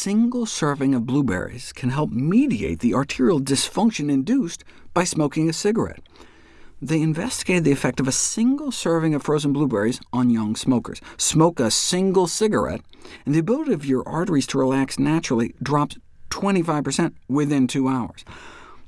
single serving of blueberries can help mediate the arterial dysfunction induced by smoking a cigarette. They investigated the effect of a single serving of frozen blueberries on young smokers. Smoke a single cigarette, and the ability of your arteries to relax naturally drops 25% within two hours.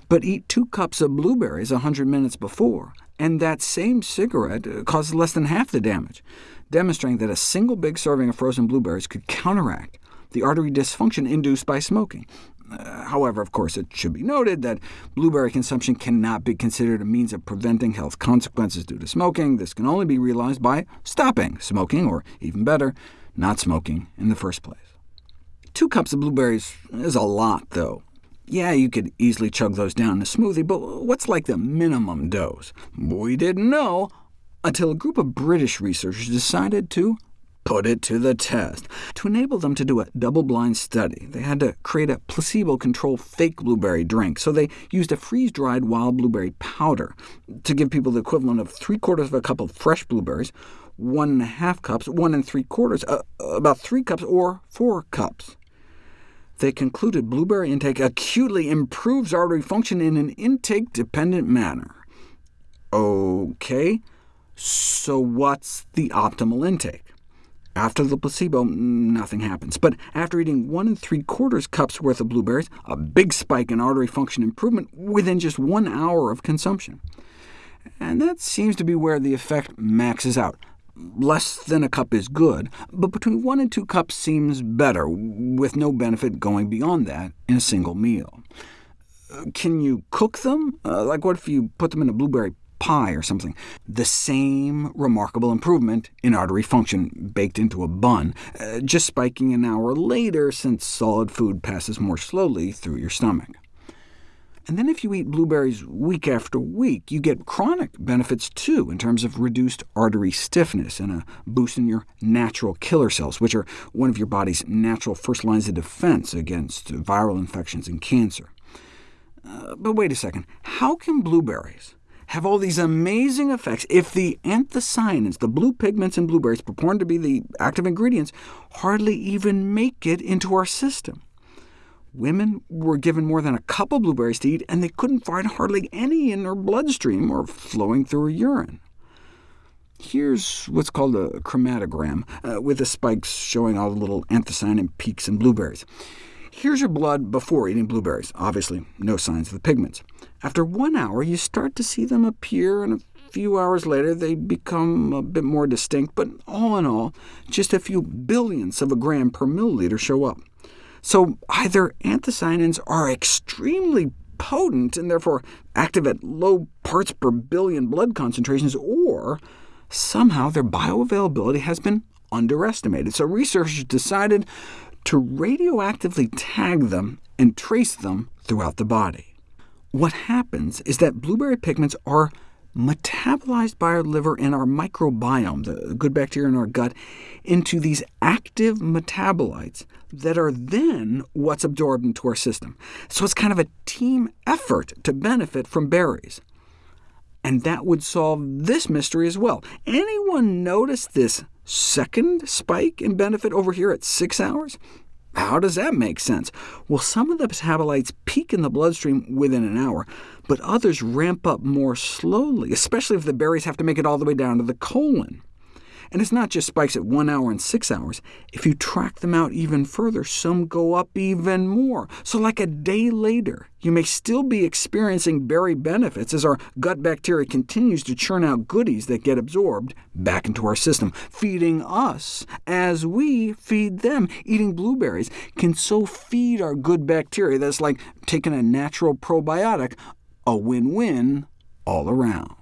But eat two cups of blueberries 100 minutes before, and that same cigarette uh, causes less than half the damage, demonstrating that a single big serving of frozen blueberries could counteract the artery dysfunction induced by smoking. Uh, however, of course, it should be noted that blueberry consumption cannot be considered a means of preventing health consequences due to smoking. This can only be realized by stopping smoking, or even better, not smoking in the first place. Two cups of blueberries is a lot, though. Yeah, you could easily chug those down in a smoothie, but what's like the minimum dose? We didn't know until a group of British researchers decided to put it to the test. To enable them to do a double-blind study, they had to create a placebo-controlled fake blueberry drink, so they used a freeze-dried wild blueberry powder to give people the equivalent of three-quarters of a cup of fresh blueberries, one and a half cups, one and three-quarters, uh, about three cups, or four cups. They concluded blueberry intake acutely improves artery function in an intake-dependent manner. OK, so what's the optimal intake? After the placebo, nothing happens. But after eating 1 and 3 quarters cups worth of blueberries, a big spike in artery function improvement within just one hour of consumption. And that seems to be where the effect maxes out. Less than a cup is good, but between 1 and 2 cups seems better, with no benefit going beyond that in a single meal. Uh, can you cook them? Uh, like what if you put them in a blueberry pie or something. The same remarkable improvement in artery function baked into a bun, uh, just spiking an hour later since solid food passes more slowly through your stomach. And then if you eat blueberries week after week, you get chronic benefits too, in terms of reduced artery stiffness and a boost in your natural killer cells, which are one of your body's natural first lines of defense against viral infections and cancer. Uh, but wait a second, how can blueberries have all these amazing effects if the anthocyanins, the blue pigments in blueberries purported to be the active ingredients, hardly even make it into our system. Women were given more than a cup of blueberries to eat, and they couldn't find hardly any in their bloodstream or flowing through her urine. Here's what's called a chromatogram, uh, with the spikes showing all the little anthocyanin peaks in blueberries. Here's your blood before eating blueberries. Obviously, no signs of the pigments. After one hour, you start to see them appear, and a few hours later they become a bit more distinct, but all in all, just a few billionths of a gram per milliliter show up. So either anthocyanins are extremely potent and therefore active at low parts per billion blood concentrations, or somehow their bioavailability has been underestimated. So researchers decided to radioactively tag them and trace them throughout the body. What happens is that blueberry pigments are metabolized by our liver and our microbiome, the good bacteria in our gut, into these active metabolites that are then what's absorbed into our system. So it's kind of a team effort to benefit from berries. And that would solve this mystery as well. Anyone notice this second spike in benefit over here at 6 hours? How does that make sense? Well, some of the metabolites peak in the bloodstream within an hour, but others ramp up more slowly, especially if the berries have to make it all the way down to the colon. And it's not just spikes at 1 hour and 6 hours. If you track them out even further, some go up even more. So like a day later, you may still be experiencing berry benefits as our gut bacteria continues to churn out goodies that get absorbed back into our system, feeding us as we feed them. Eating blueberries can so feed our good bacteria that it's like taking a natural probiotic, a win-win all around.